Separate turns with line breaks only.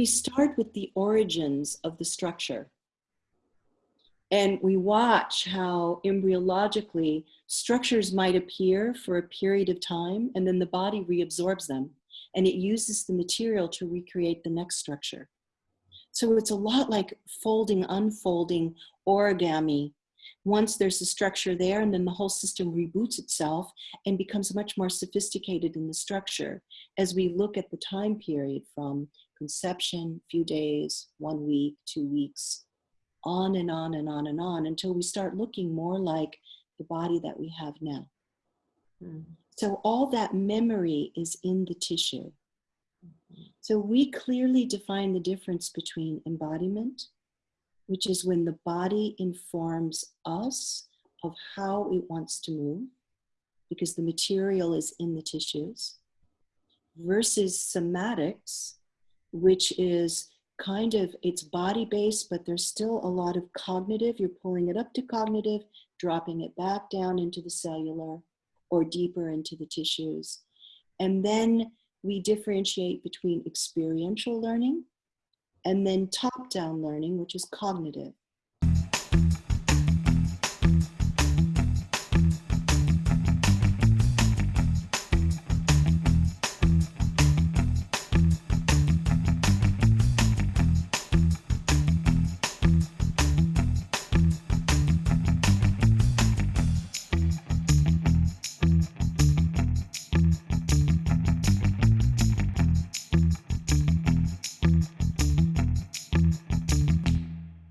we start with the origins of the structure. And we watch how embryologically structures might appear for a period of time and then the body reabsorbs them and it uses the material to recreate the next structure. So it's a lot like folding, unfolding, origami. Once there's a structure there and then the whole system reboots itself and becomes much more sophisticated in the structure as we look at the time period from conception, few days, one week, two weeks, on and on and on and on until we start looking more like the body that we have now. Mm. So all that memory is in the tissue. So we clearly define the difference between embodiment, which is when the body informs us of how it wants to move, because the material is in the tissues, versus somatics, which is kind of, it's body based, but there's still a lot of cognitive. You're pulling it up to cognitive, dropping it back down into the cellular or deeper into the tissues. And then we differentiate between experiential learning and then top down learning, which is cognitive.